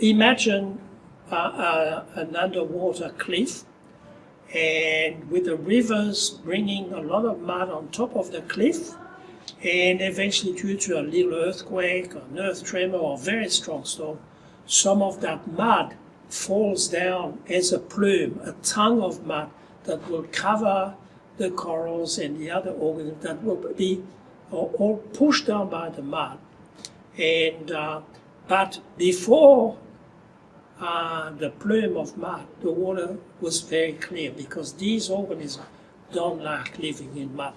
imagine uh, uh, an underwater cliff and with the rivers bringing a lot of mud on top of the cliff and eventually due to a little earthquake or an earth tremor or a very strong storm, some of that mud falls down as a plume, a tongue of mud that will cover the corals and the other organisms that will be all pushed down by the mud. And uh, but before uh, the plume of mud, the water was very clear because these organisms don't like living in mud.